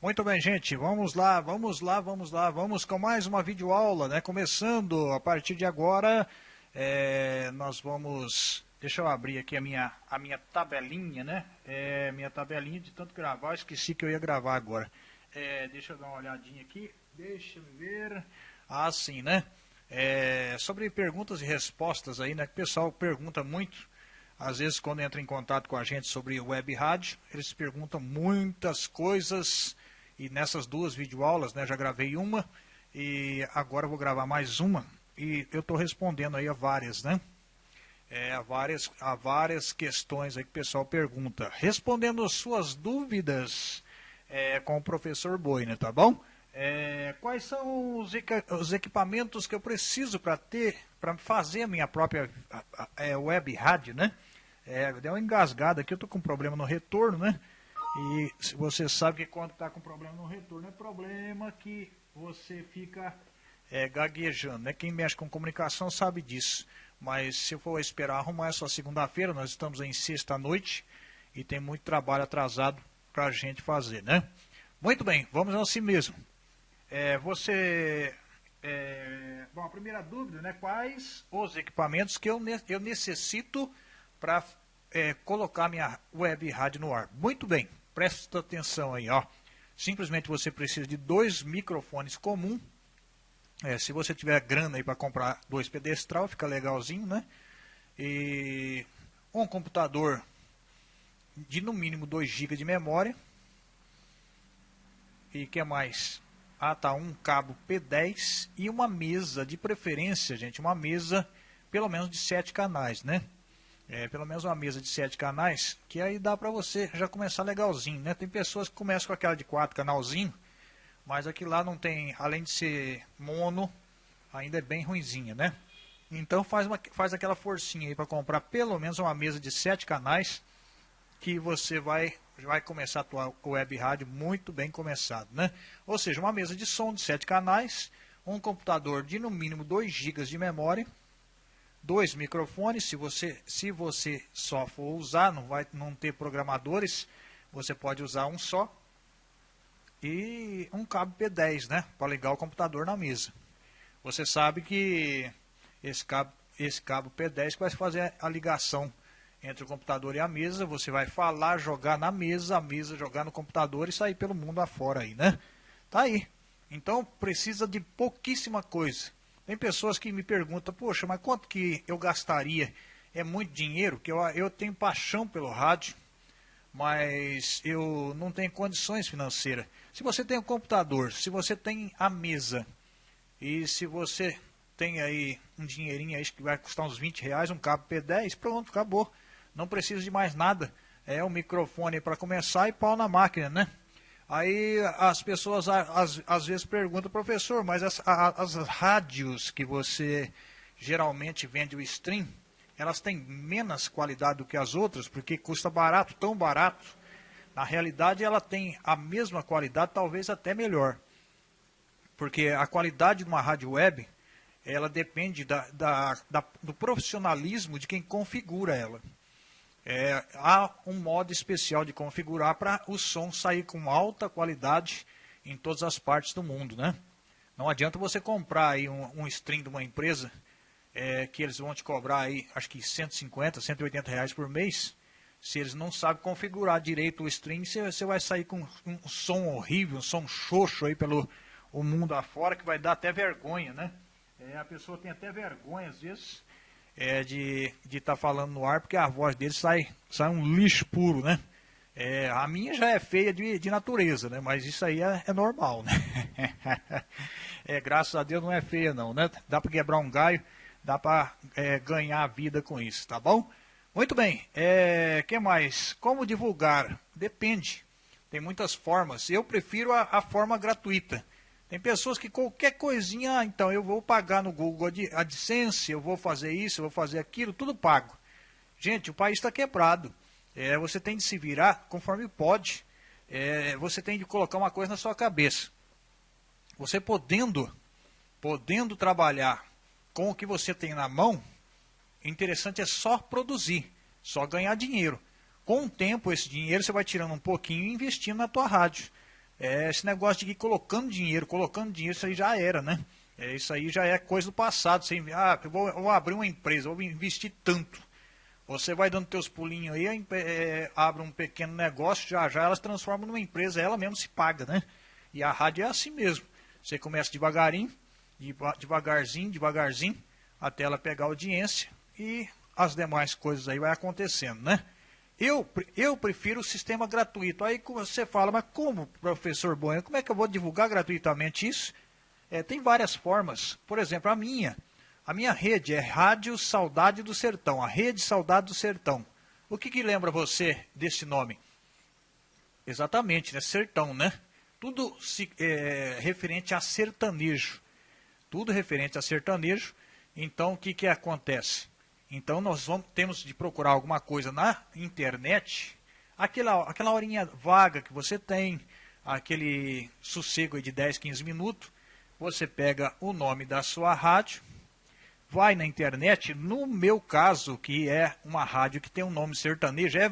Muito bem, gente, vamos lá, vamos lá, vamos lá, vamos com mais uma videoaula, né? Começando a partir de agora, é, nós vamos... Deixa eu abrir aqui a minha, a minha tabelinha, né? É, minha tabelinha de tanto gravar, esqueci que eu ia gravar agora. É, deixa eu dar uma olhadinha aqui, deixa eu ver... Ah, sim, né? É, sobre perguntas e respostas aí, né? O pessoal pergunta muito às vezes, quando entra em contato com a gente sobre web rádio, eles perguntam muitas coisas. E nessas duas videoaulas, né, já gravei uma e agora vou gravar mais uma. E eu estou respondendo aí a várias, né? É, a, várias, a várias questões aí que o pessoal pergunta. Respondendo as suas dúvidas é, com o professor Boina, tá bom? É, quais são os, os, equipamentos que eu preciso para ter, para fazer a minha própria é, web rádio, né? É, deu uma engasgada aqui, eu tô com problema no retorno, né? E você sabe que quando está com problema no retorno, é problema que você fica é, gaguejando, né? Quem mexe com comunicação sabe disso. Mas se for esperar arrumar essa segunda-feira, nós estamos em sexta-noite e tem muito trabalho atrasado para a gente fazer, né? Muito bem, vamos assim mesmo. É, você... É, bom, a primeira dúvida, né? Quais os equipamentos que eu, eu necessito para é, colocar minha web rádio no ar. Muito bem, presta atenção aí, ó. Simplesmente você precisa de dois microfones comum. É, se você tiver grana aí para comprar dois pedestral, fica legalzinho, né? E um computador de no mínimo 2 GB de memória. E que mais? Ah, tá, um cabo P10 e uma mesa, de preferência, gente, uma mesa pelo menos de 7 canais, né? É, pelo menos uma mesa de sete canais, que aí dá para você já começar legalzinho, né? Tem pessoas que começam com aquela de quatro canalzinho, mas aqui lá não tem, além de ser mono, ainda é bem ruinzinha, né? Então faz, uma, faz aquela forcinha aí para comprar pelo menos uma mesa de sete canais, que você vai, vai começar a tua web rádio muito bem começado, né? Ou seja, uma mesa de som de sete canais, um computador de no mínimo 2 GB de memória, dois microfones, se você, se você só for usar, não vai não ter programadores, você pode usar um só. E um cabo P10, né, para ligar o computador na mesa. Você sabe que esse cabo, esse cabo P10 vai fazer a ligação entre o computador e a mesa, você vai falar, jogar na mesa, a mesa jogar no computador e sair pelo mundo afora aí, né? Tá aí. Então precisa de pouquíssima coisa. Tem pessoas que me perguntam, poxa, mas quanto que eu gastaria? É muito dinheiro, que eu, eu tenho paixão pelo rádio, mas eu não tenho condições financeiras. Se você tem um computador, se você tem a mesa, e se você tem aí um dinheirinho aí que vai custar uns 20 reais, um cabo P10, pronto, acabou. Não precisa de mais nada. É um microfone para começar e pau na máquina, né? Aí as pessoas às, às vezes perguntam, professor, mas as, as rádios que você geralmente vende o stream, elas têm menos qualidade do que as outras, porque custa barato, tão barato. Na realidade, ela tem a mesma qualidade, talvez até melhor. Porque a qualidade de uma rádio web, ela depende da, da, da, do profissionalismo de quem configura ela é, há um modo especial de configurar para o som sair com alta qualidade em todas as partes do mundo, né? Não adianta você comprar aí um, um stream de uma empresa é, que eles vão te cobrar aí, acho que 150, 180 reais por mês. Se eles não sabem configurar direito o stream, você, vai sair com um som horrível, um som xoxo aí pelo o mundo afora, que vai dar até vergonha, né? É, a pessoa tem até vergonha, às vezes, é, de estar tá falando no ar, porque a voz dele sai, sai um lixo puro, né? É, a minha já é feia de, de natureza, né? Mas isso aí é, é normal, né? é, graças a Deus não é feia não, né? Dá para quebrar um galho, dá para é, ganhar a vida com isso, tá bom? Muito bem, é, que mais? Como divulgar? Depende, tem muitas formas. Eu prefiro a, a forma gratuita. Tem pessoas que qualquer coisinha, ah, então eu vou pagar no Google AdSense, eu vou fazer isso, eu vou fazer aquilo, tudo pago. Gente, o país está quebrado. É, você tem de se virar conforme pode. É, você tem de colocar uma coisa na sua cabeça. Você podendo, podendo trabalhar com o que você tem na mão, interessante é só produzir, só ganhar dinheiro. Com o tempo, esse dinheiro você vai tirando um pouquinho e investindo na tua rádio. É, esse negócio de ir colocando dinheiro, colocando dinheiro, isso aí já era, né? É, isso aí já é coisa do passado. Você, ah, eu vou, eu vou abrir uma empresa, vou investir tanto. Você vai dando teus pulinhos aí, é, abre um pequeno negócio, já já elas transformam numa empresa, ela mesmo se paga, né? E a rádio é assim mesmo. Você começa devagarinho, devagarzinho, devagarzinho, até ela pegar audiência e as demais coisas aí vai acontecendo, né? Eu, eu prefiro o sistema gratuito. Aí você fala, mas como, professor Bueno, como é que eu vou divulgar gratuitamente isso? É, tem várias formas. Por exemplo, a minha. A minha rede é Rádio Saudade do Sertão, a Rede Saudade do Sertão. O que, que lembra você desse nome? Exatamente, né? Sertão, né? Tudo se, é, referente a sertanejo. Tudo referente a sertanejo. Então, o que, que acontece? Então, nós vamos, temos de procurar alguma coisa na internet, aquela, aquela horinha vaga que você tem, aquele sossego de 10, 15 minutos, você pega o nome da sua rádio, vai na internet, no meu caso, que é uma rádio que tem um nome sertanejo, é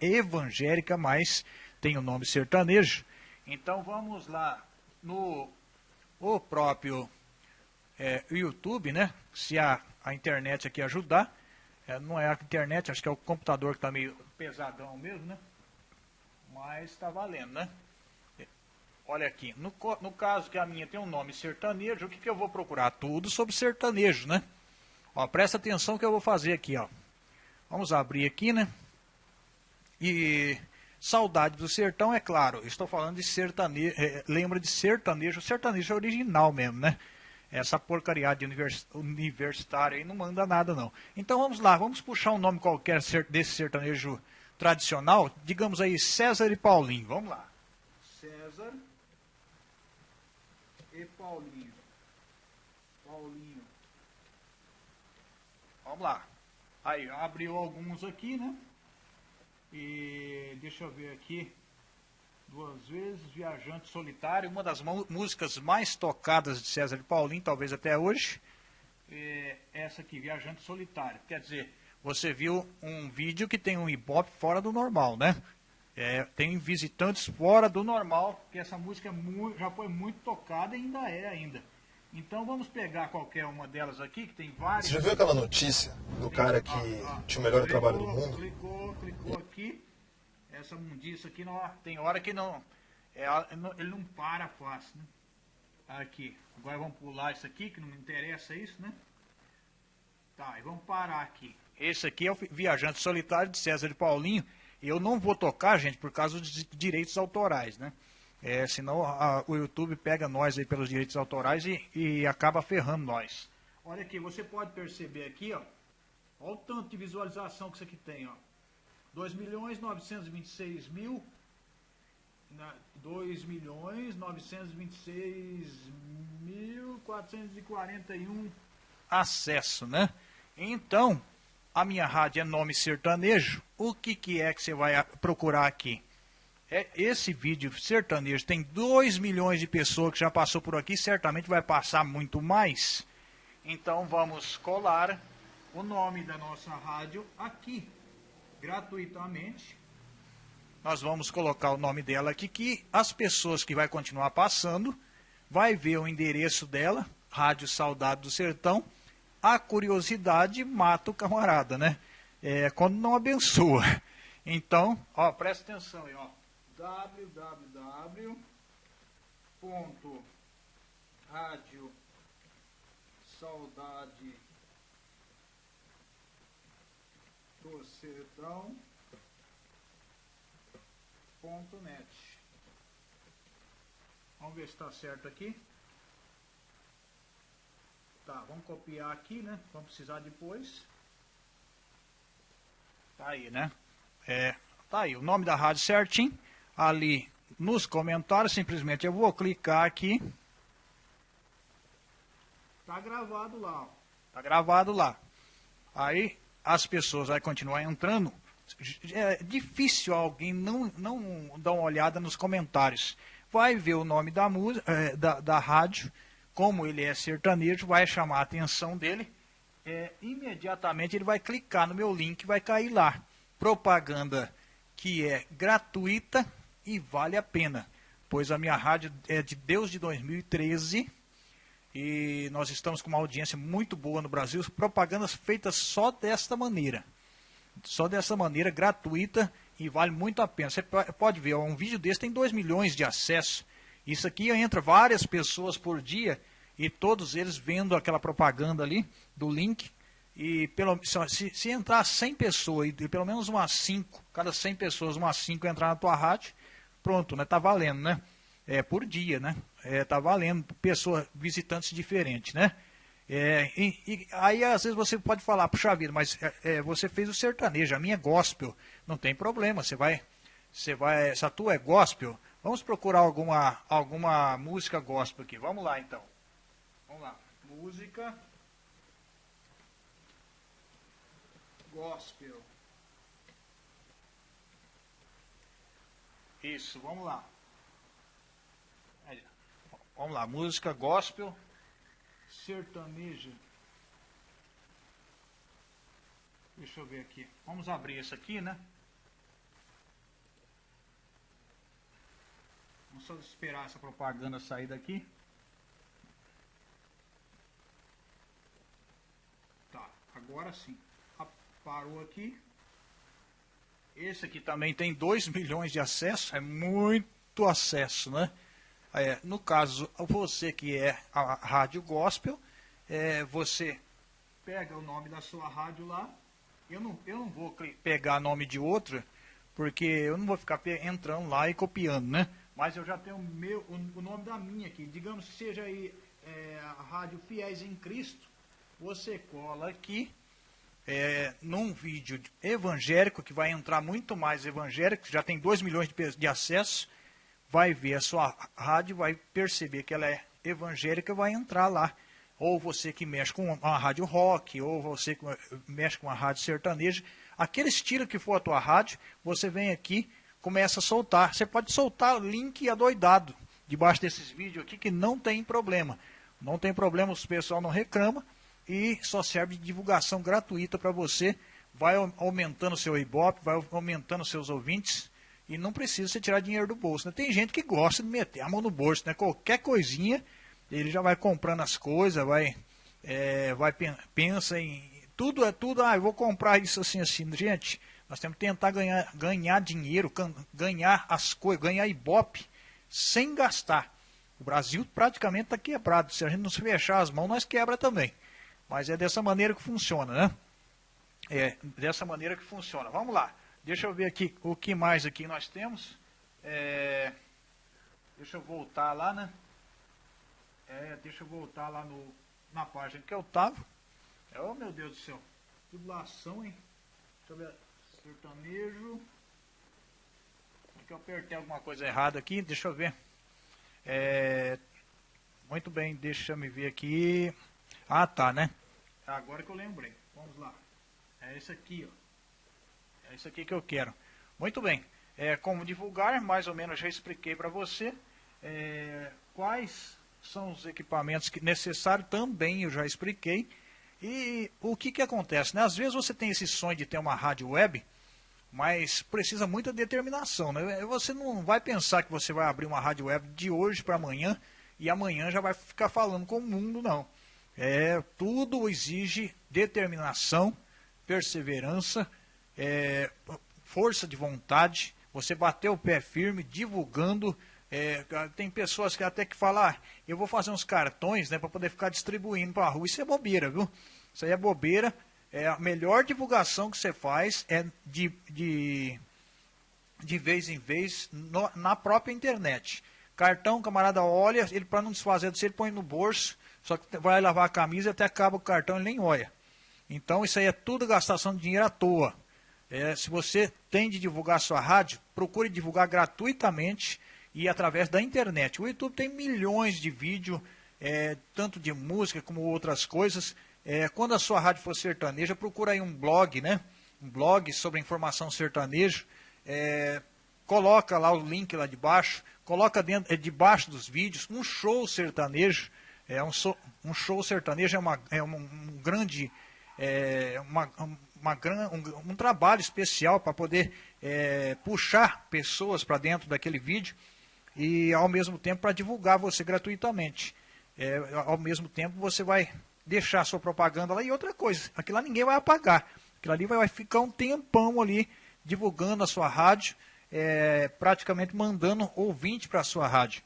evangélica, mas tem o um nome sertanejo, então vamos lá no o próprio é, YouTube, né? Se a, a internet aqui ajudar. É, não é a internet, acho que é o computador que está meio pesadão mesmo, né? Mas está valendo, né? Olha aqui, no, no caso que a minha tem um nome sertanejo, o que, que eu vou procurar? Tudo sobre sertanejo, né? Ó, presta atenção que eu vou fazer aqui, ó. Vamos abrir aqui, né? E Saudade do Sertão, é claro, estou falando de sertanejo, é, lembra de sertanejo, sertanejo original mesmo, né? Essa porcaria de univers, universitário aí não manda nada não. Então vamos lá, vamos puxar um nome qualquer desse sertanejo tradicional, digamos aí César e Paulinho, vamos lá. César e Paulinho. Paulinho. Vamos lá. Aí, abriu alguns aqui, né? E deixa eu ver aqui. Duas vezes, Viajante Solitário, uma das músicas mais tocadas de César de Paulinho, talvez até hoje. É essa aqui, Viajante Solitário. Quer dizer, você viu um vídeo que tem um ibope fora do normal, né? É, tem visitantes fora do normal, porque essa música é já foi muito tocada e ainda é ainda. Então vamos pegar qualquer uma delas aqui, que tem várias. Você já viu aquela notícia do cara que ah, ah, tinha o melhor clicou, trabalho do mundo? Clicou, clicou aqui. Essa mundiça aqui não, tem hora que não, é, ele não para fácil, né? Aqui. Agora vamos pular isso aqui, que não me interessa isso, né? Tá, e vamos parar aqui. Esse aqui é o Viajante Solitário de César de Paulinho. Eu não vou tocar, gente, por causa dos direitos autorais, né? É, senão a, o YouTube pega nós aí pelos direitos autorais e, e acaba ferrando nós. Olha aqui, você pode perceber aqui, ó. Olha o tanto de visualização que isso aqui tem, ó. 2 milhões 926 mil 2 milhões 926 mil 441 acesso, né? Então, a minha rádio é nome sertanejo. O que, que é que você vai procurar aqui? É, esse vídeo sertanejo tem 2 milhões de pessoas que já passou por aqui, certamente vai passar muito mais. Então vamos colar o nome da nossa rádio aqui, gratuitamente. Nós vamos colocar o nome dela aqui, que as pessoas que vai continuar passando, vai ver o endereço dela, Rádio Saudade do Sertão. A curiosidade mata o camarada, né? É, quando não abençoa. Então, ó, presta atenção aí, ó www.radio saudade do sertão ponto net. Vamos ver se está certo aqui. Tá, vamos copiar aqui né, vamos precisar depois. Tá aí né? É, tá aí o nome da rádio certinho. Ali nos comentários, simplesmente eu vou clicar aqui. Tá gravado lá, Tá gravado lá. Aí as pessoas vão continuar entrando. É difícil alguém não, não dar uma olhada nos comentários. Vai ver o nome da, música, é, da, da rádio, como ele é sertanejo, vai chamar a atenção dele. É, imediatamente ele vai clicar no meu link, vai cair lá. Propaganda que é gratuita e vale a pena. pois a minha rádio é de Deus de 2013 e nós estamos com uma audiência muito boa no Brasil, propagandas feitas só desta maneira. Só dessa maneira, gratuita e vale muito a pena. Você pode ver, um vídeo desse tem 2 milhões de acessos. Isso aqui entra várias pessoas por dia e todos eles vendo aquela propaganda ali do link. E pelo, se, se entrar 100 pessoas e pelo menos umas 5, cada 100 pessoas, umas 5 entrar na tua rádio, pronto, né? Tá valendo, né? É por dia, né? É, tá valendo pessoas, visitantes diferentes, né? É, e, e, aí às vezes você pode falar, puxa vida, mas é, é, você fez o sertanejo, a minha é gospel, não tem problema, você vai, você vai, se a tua é gospel, vamos procurar alguma, alguma música gospel aqui, vamos lá então. Vamos lá, música gospel. Isso, vamos lá. Vamos lá, música gospel sertaneja. Deixa eu ver aqui. Vamos abrir esse aqui, né? Vamos só esperar essa propaganda sair daqui. Tá, agora sim. Parou aqui. Esse aqui também tem 2 milhões de acessos. É muito acesso, né? É, no caso, você que é a rádio gospel, é, você pega o nome da sua rádio lá. Eu não, eu não vou pegar nome de outra, porque eu não vou ficar entrando lá e copiando, né? Mas eu já tenho meu, o, o nome da minha aqui. Digamos que seja aí é, a rádio Fiéis em Cristo. Você cola aqui é, num vídeo evangélico, que vai entrar muito mais evangélico, já tem 2 milhões de, de acessos vai ver a sua rádio, vai perceber que ela é evangélica, vai entrar lá. Ou você que mexe com uma rádio rock, ou você que mexe com uma rádio sertaneja, aquele estilo que for a tua rádio, você vem aqui, começa a soltar. Você pode soltar link adoidado debaixo desses vídeos aqui que não tem problema. Não tem problema, o pessoal não reclama e só serve de divulgação gratuita para você. Vai aumentando seu Ibope, vai aumentando seus ouvintes e não precisa você tirar dinheiro do bolso. Né? Tem gente que gosta de meter a mão no bolso, né? Qualquer coisinha, ele já vai comprando as coisas, vai, é, vai pensa em tudo é tudo. Ah, eu vou comprar isso assim assim. Gente, nós temos que tentar ganhar, ganhar dinheiro, ganhar as coisas, ganhar ibope sem gastar. O Brasil praticamente está quebrado. Se a gente não se fechar as mãos, nós quebra também. Mas é dessa maneira que funciona, né? É dessa maneira que funciona. Vamos lá. Deixa eu ver aqui o que mais aqui nós temos. É, deixa eu voltar lá, né? É, deixa eu voltar lá no, na página que eu tava. É, oh meu Deus do céu. Tubulação, hein? Deixa eu ver. Sertanejo. Aqui eu apertei alguma coisa errada aqui. Deixa eu ver. É, muito bem, deixa eu me ver aqui. Ah, tá, né? Agora que eu lembrei. Vamos lá. É esse aqui, ó. É isso aqui que eu quero. Muito bem. É, como divulgar, mais ou menos já expliquei para você. É, quais são os equipamentos que necessários, também eu já expliquei. E o que, que acontece? Né? Às vezes você tem esse sonho de ter uma rádio web, mas precisa muita determinação. Né? Você não vai pensar que você vai abrir uma rádio web de hoje para amanhã e amanhã já vai ficar falando com o mundo, não. É, tudo exige determinação, perseverança é, força de vontade, você bater o pé firme, divulgando. É, tem pessoas que até que falam, ah, eu vou fazer uns cartões né, para poder ficar distribuindo para a rua. Isso é bobeira, viu? Isso aí é bobeira. É, a melhor divulgação que você faz é de, de, de vez em vez no, na própria internet. Cartão, camarada olha, ele para não desfazer disso, ele põe no bolso, só que vai lavar a camisa e até acaba o cartão, ele nem olha. Então isso aí é tudo gastação de dinheiro à toa. É, se você tem de divulgar sua rádio, procure divulgar gratuitamente e através da internet. O YouTube tem milhões de vídeos, é, tanto de música como outras coisas. É, quando a sua rádio for sertaneja, procura aí um blog, né? Um blog sobre informação sertaneja. É, coloca lá o link lá de baixo, coloca dentro, é, debaixo dos vídeos um show sertanejo. É um, so, um show sertanejo é, uma, é um, um grande, é, uma, uma, um, um trabalho especial para poder é, puxar pessoas para dentro daquele vídeo. e ao mesmo tempo para divulgar você gratuitamente. É, ao mesmo tempo você vai deixar sua propaganda lá e outra coisa, aquilo lá ninguém vai apagar. Aquilo ali vai, ficar um tempão ali divulgando a sua rádio, é, praticamente mandando ouvinte para a sua rádio.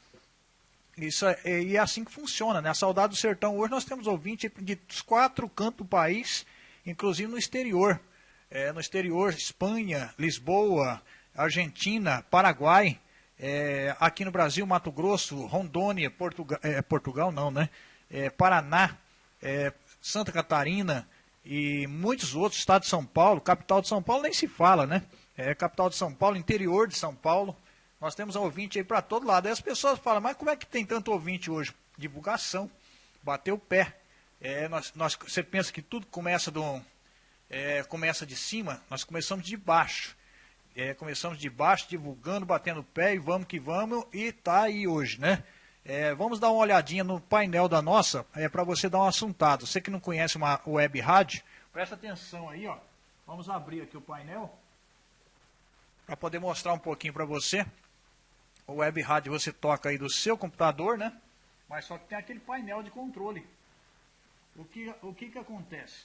Isso é, e é assim que funciona, né? A Saudade do Sertão, hoje nós temos ouvinte de quatro cantos do país, inclusive no exterior. É, no exterior, Espanha, Lisboa, Argentina, Paraguai, é, aqui no Brasil, Mato Grosso, Rondônia, Portugal, é, Portugal não, né? É, Paraná, é, Santa Catarina e muitos outros, estado de São Paulo, capital de São Paulo nem se fala, né? É, capital de São Paulo, interior de São Paulo, nós temos ouvinte aí para todo lado. Aí as pessoas falam, mas como é que tem tanto ouvinte hoje? Divulgação, bater o pé. É, nós, nós, você pensa que tudo começa, do, é, começa de cima, nós começamos de baixo. É, começamos de baixo, divulgando, batendo o pé e vamos que vamos, e tá aí hoje, né? É, vamos dar uma olhadinha no painel da nossa, é para você dar um assuntado. Você que não conhece uma web rádio, presta atenção aí, ó. Vamos abrir aqui o painel para poder mostrar um pouquinho para você. O web rádio você toca aí do seu computador, né? Mas só que tem aquele painel de controle. O que, o que, que acontece?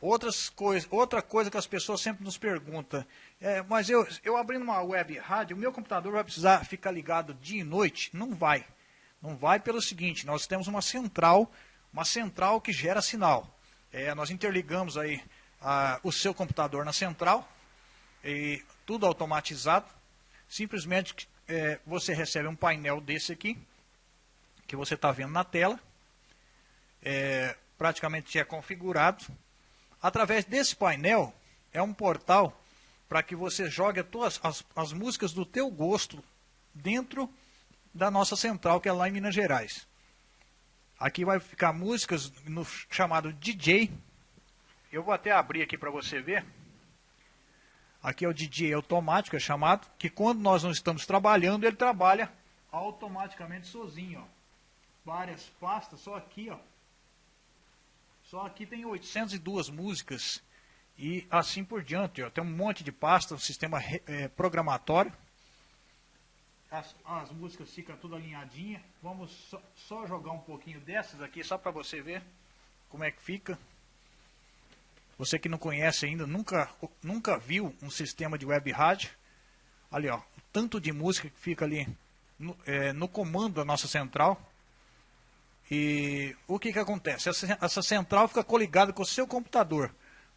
Outras coisa, outra coisa que as pessoas sempre nos perguntam, é, mas eu, eu abrindo uma web rádio, o meu computador vai precisar ficar ligado dia e noite? Não vai. Não vai pelo seguinte, nós temos uma central, uma central que gera sinal. É, nós interligamos aí a, o seu computador na central, e tudo automatizado. Simplesmente é, você recebe um painel desse aqui, que você está vendo na tela, é, praticamente é configurado. Através desse painel, é um portal para que você jogue as, as, as músicas do teu gosto dentro da nossa central, que é lá em Minas Gerais. Aqui vai ficar músicas no chamado DJ. Eu vou até abrir aqui para você ver. Aqui é o DJ automático, é chamado, que quando nós não estamos trabalhando, ele trabalha automaticamente sozinho. Ó. Várias pastas, só aqui, ó. Só aqui tem 802 músicas e assim por diante. Ó. Tem um monte de pastas, um sistema é, programatório. As, as, músicas ficam tudo alinhadinha. Vamos só, só jogar um pouquinho dessas aqui, só para você ver como é que fica. Você que não conhece ainda, nunca, nunca viu um sistema de web rádio. Ali, ó, o tanto de música que fica ali no, é, no comando da nossa central. E o que, que acontece? Essa, essa central fica coligada com o seu computador.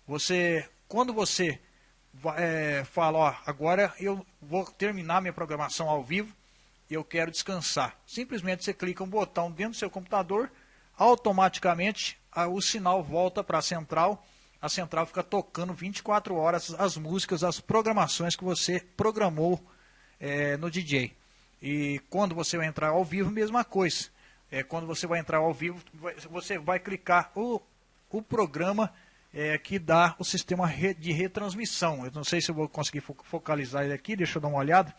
Você, quando você é, fala, ó, agora eu vou terminar minha programação ao vivo e eu quero descansar. Simplesmente você clica um botão dentro do seu computador, automaticamente a, o sinal volta para a central a central fica tocando 24 horas as músicas, as programações que você programou é, no DJ. E quando você entrar ao vivo, mesma coisa. É, quando você vai entrar ao vivo, você vai clicar o, o programa é, que dá o sistema de retransmissão. Eu não sei se eu vou conseguir focalizar ele aqui, deixa eu dar uma olhada.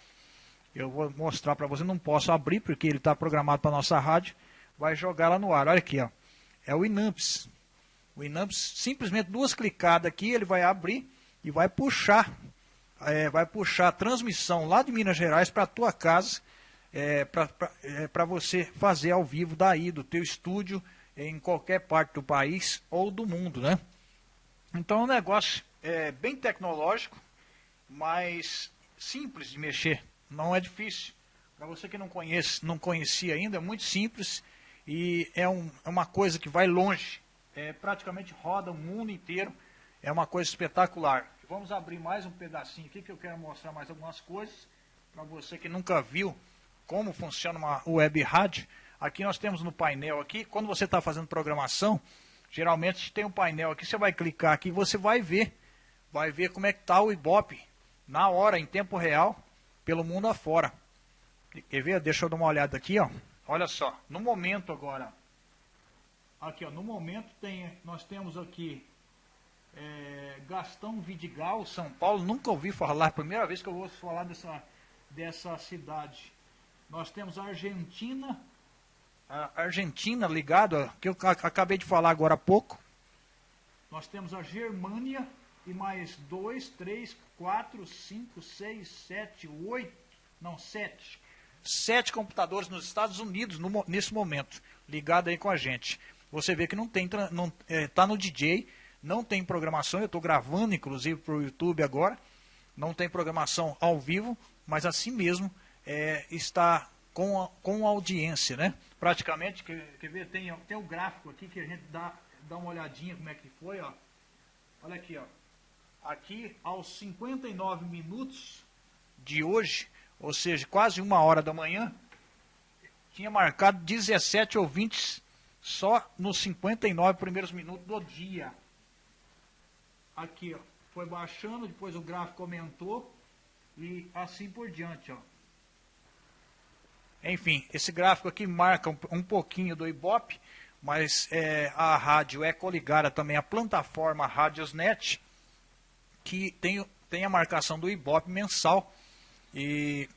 Eu vou mostrar para você, não posso abrir porque ele está programado para a nossa rádio. Vai jogar lá no ar. Olha aqui, ó. é o Inamps. O Inamp, simplesmente duas clicadas aqui, ele vai abrir e vai puxar, é, vai puxar a transmissão lá de Minas Gerais para a tua casa, é, para é, você fazer ao vivo daí, do teu estúdio, em qualquer parte do país ou do mundo, né? Então é um negócio é, bem tecnológico, mas simples de mexer, não é difícil. Para você que não conhece, não conhecia ainda, é muito simples e é, um, é uma coisa que vai longe é, praticamente roda o mundo inteiro. É uma coisa espetacular. Vamos abrir mais um pedacinho aqui que eu quero mostrar mais algumas coisas para você que nunca viu como funciona uma web rádio. Aqui nós temos no painel aqui, quando você está fazendo programação, geralmente tem um painel aqui, você vai clicar aqui, você vai ver, vai ver como é que está o Ibope na hora, em tempo real, pelo mundo afora. Quer ver? Deixa eu dar uma olhada aqui, ó. Olha só, no momento agora, Aqui, ó, no momento tem, nós temos aqui é, Gastão Vidigal, São Paulo. Nunca ouvi falar, primeira vez que eu vou falar dessa, dessa cidade. Nós temos a Argentina, a Argentina ligado, que eu acabei de falar agora há pouco. Nós temos a Germânia e mais dois, três, quatro, cinco, seis, sete, oito, não, sete. sete computadores nos Estados Unidos no, nesse momento, ligado aí com a gente. Você vê que não tem, não, é, tá no DJ, não tem programação, eu estou gravando inclusive para o YouTube agora, não tem programação ao vivo, mas assim mesmo é, está com, a, com audiência, né? Praticamente, quer, quer ver, tem, tem um gráfico aqui que a gente dá, dá uma olhadinha como é que foi, ó. Olha aqui, ó. Aqui, aos 59 minutos de hoje, ou seja, quase uma hora da manhã, tinha marcado 17 ouvintes só nos 59 primeiros minutos do dia. Aqui, ó, foi baixando, depois o gráfico aumentou e assim por diante, ó. Enfim, esse gráfico aqui marca um, um pouquinho do Ibope, mas é, a rádio é coligada também à plataforma Radiosnet, que tem, tem a marcação do Ibope mensal, e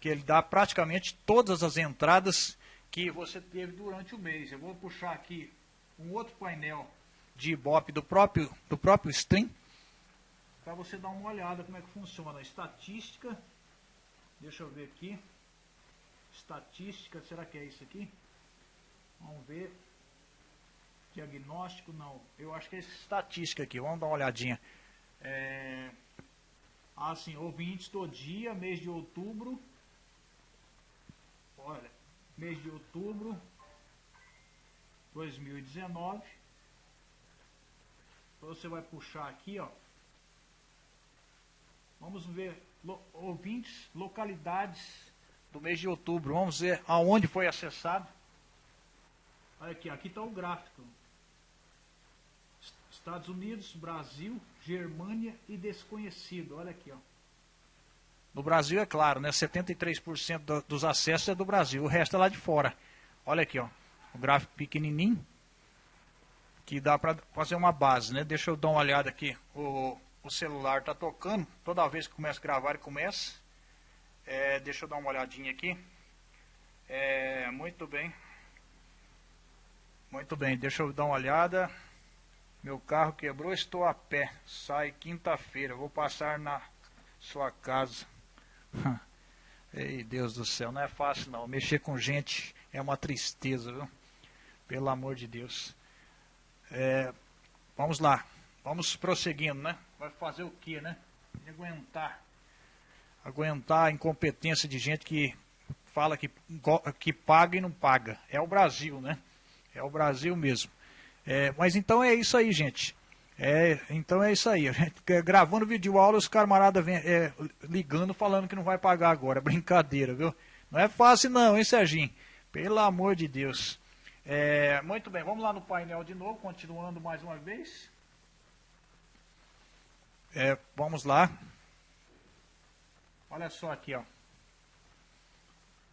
que ele dá praticamente todas as entradas que você teve durante o mês. Eu vou puxar aqui um outro painel de Ibope do próprio, do próprio Stream, para você dar uma olhada como é que funciona. Estatística, deixa eu ver aqui. Estatística, será que é isso aqui? Vamos ver. Diagnóstico, não. Eu acho que é estatística aqui. Vamos dar uma olhadinha. É... Assim, ouvintes do dia, mês de outubro. Olha, mês de outubro 2019. Você vai puxar aqui, ó. Vamos ver lo, ouvintes, localidades do mês de outubro. Vamos ver aonde foi acessado. Olha aqui, aqui está o gráfico. Estados Unidos, Brasil, Germânia e desconhecido. Olha aqui, ó. No Brasil, é claro, né? 73% do, dos acessos é do Brasil, o resto é lá de fora. Olha aqui, ó. O gráfico pequenininho, que dá para fazer uma base, né? Deixa eu dar uma olhada aqui. O, o celular está tocando, toda vez que começa a gravar, ele começa. É, deixa eu dar uma olhadinha aqui. É, muito bem. Muito bem, deixa eu dar uma olhada. Meu carro quebrou, estou a pé. Sai quinta-feira. Vou passar na sua casa. Ei, Deus do céu, não é fácil não. Mexer com gente é uma tristeza, viu? Pelo amor de Deus. É, vamos lá. Vamos prosseguindo, né? Vai fazer o que, né? Aguentar aguentar a incompetência de gente que fala que, que paga e não paga. É o Brasil, né? É o Brasil mesmo. É, mas então é isso aí, gente. É, então é isso aí. A gente, gravando vídeo aula, os camaradas é, ligando falando que não vai pagar agora. Brincadeira, viu? Não é fácil não, hein, Serginho? Pelo amor de Deus. É, muito bem, vamos lá no painel de novo, continuando mais uma vez. É, vamos lá. Olha só aqui, ó.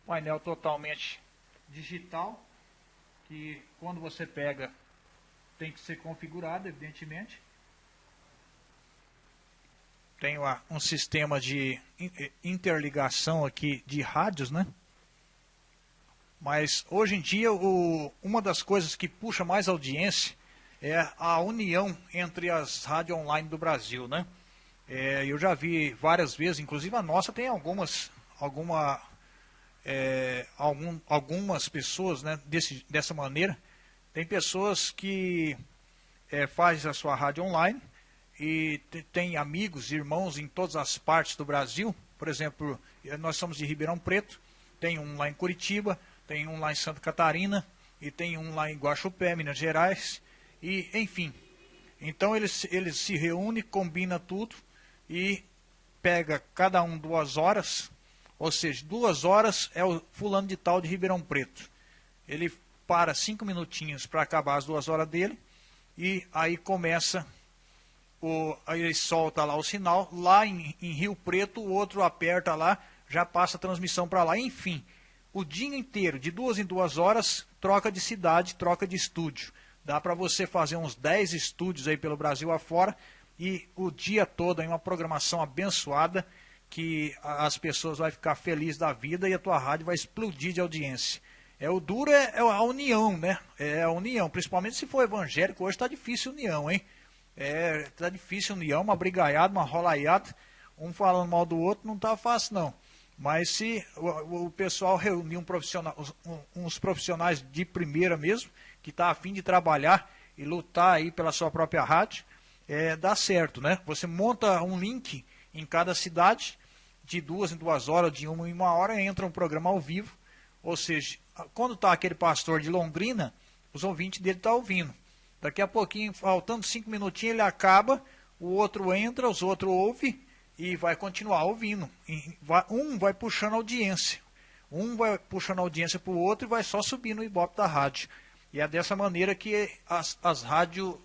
Painel totalmente digital, que quando você pega tem que ser configurado, evidentemente. Tem um sistema de interligação aqui de rádios, né? Mas hoje em dia o, uma das coisas que puxa mais audiência é a união entre as rádios online do Brasil, né? É, eu já vi várias vezes, inclusive a nossa tem algumas, alguma, é, algum, algumas pessoas né, desse, dessa maneira. Tem pessoas que é, fazem a sua rádio online e tem amigos, irmãos em todas as partes do Brasil. Por exemplo, nós somos de Ribeirão Preto, tem um lá em Curitiba, tem um lá em Santa Catarina e tem um lá em Guaxupé, Minas Gerais. E, enfim, então eles, eles se reúnem, combinam tudo e pega cada um duas horas, ou seja, duas horas é o fulano de tal de Ribeirão Preto. Ele para cinco minutinhos para acabar as duas horas dele e aí começa o, aí ele solta lá o sinal, lá em, em Rio Preto o outro aperta lá, já passa a transmissão para lá, enfim, o dia inteiro, de duas em duas horas, troca de cidade, troca de estúdio. Dá para você fazer uns 10 estúdios aí pelo Brasil afora e o dia todo em uma programação abençoada que as pessoas vão ficar felizes da vida e a tua rádio vai explodir de audiência. É o duro é, é a união, né? É a união, principalmente se for evangélico, hoje está difícil união, hein? É, tá difícil união, uma brigaiada, uma rolaiada, um falando mal do outro, não tá fácil não. Mas se o, o pessoal reunir um profissional, uns profissionais de primeira mesmo, que está afim de trabalhar e lutar aí pela sua própria rádio, é, dá certo, né? Você monta um link em cada cidade, de duas em duas horas, de uma em uma hora, entra um programa ao vivo. Ou seja, quando está aquele pastor de Londrina, os ouvintes dele estão tá ouvindo. Daqui a pouquinho, faltando cinco minutinhos, ele acaba, o outro entra, os outros ouvem e vai continuar ouvindo. Um vai puxando audiência. Um vai puxando audiência para o outro e vai só subindo o ibope da rádio. E é dessa maneira que as, as rádios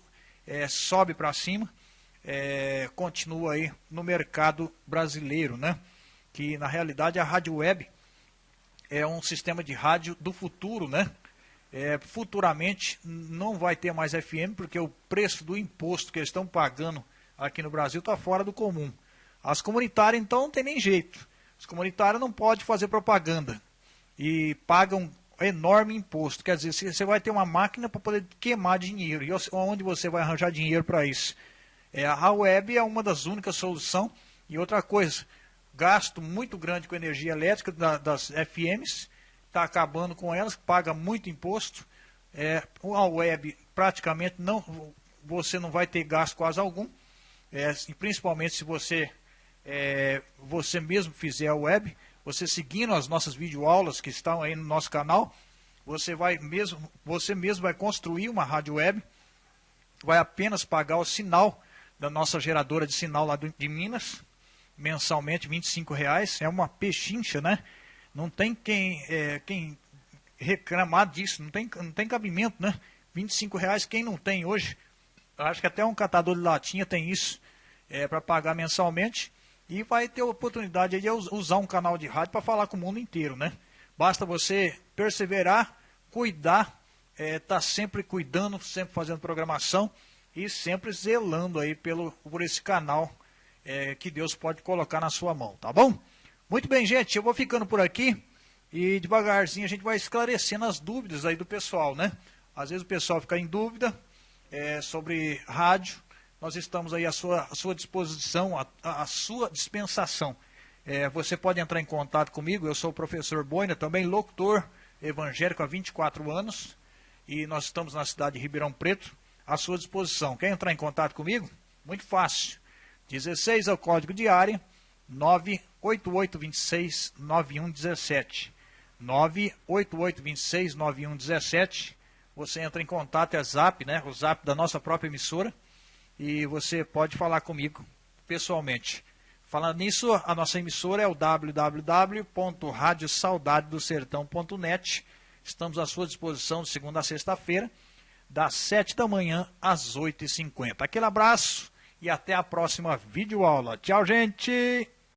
é, sobe para cima, é, continua aí no mercado brasileiro, né? Que na realidade a rádio web é um sistema de rádio do futuro, né? É, futuramente não vai ter mais FM, porque o preço do imposto que eles estão pagando aqui no Brasil está fora do comum. As comunitárias, então, não tem nem jeito. As comunitárias não podem fazer propaganda e pagam enorme imposto. Quer dizer, você vai ter uma máquina para poder queimar dinheiro. E onde você vai arranjar dinheiro para isso? É, a web é uma das únicas soluções. E outra coisa, gasto muito grande com energia elétrica da, das FMs, está acabando com elas, paga muito imposto. É, a web praticamente não, você não vai ter gasto quase algum, é, principalmente se você é, você mesmo fizer a web, você seguindo as nossas videoaulas que estão aí no nosso canal, você vai mesmo, você mesmo vai construir uma rádio web, vai apenas pagar o sinal da nossa geradora de sinal lá de Minas, mensalmente R$ reais, é uma pechincha, né? Não tem quem, é, quem reclamar disso, não tem, não tem cabimento, né? R$ reais quem não tem hoje? Acho que até um catador de latinha tem isso é, para pagar mensalmente e vai ter a oportunidade de usar um canal de rádio para falar com o mundo inteiro, né? Basta você perseverar, cuidar, estar é, tá sempre cuidando, sempre fazendo programação e sempre zelando aí pelo, por esse canal é, que Deus pode colocar na sua mão, tá bom? Muito bem, gente, eu vou ficando por aqui e devagarzinho a gente vai esclarecendo as dúvidas aí do pessoal, né? Às vezes o pessoal fica em dúvida é, sobre rádio, nós estamos aí à sua, à sua disposição, à, à sua dispensação. É, você pode entrar em contato comigo, eu sou o professor Boina, também locutor evangélico há 24 anos, e nós estamos na cidade de Ribeirão Preto, à sua disposição. Quer entrar em contato comigo? Muito fácil. 16 é o código de área, 98826 9117. 98826 9117. Você entra em contato, é zap, né? O zap da nossa própria emissora e você pode falar comigo pessoalmente. Falando nisso, a nossa emissora é o www.radiosaudadedosertão.net. Estamos à sua disposição de segunda a sexta-feira, das 7 da manhã às 8h50. Aquele abraço e até a próxima videoaula. Tchau, gente!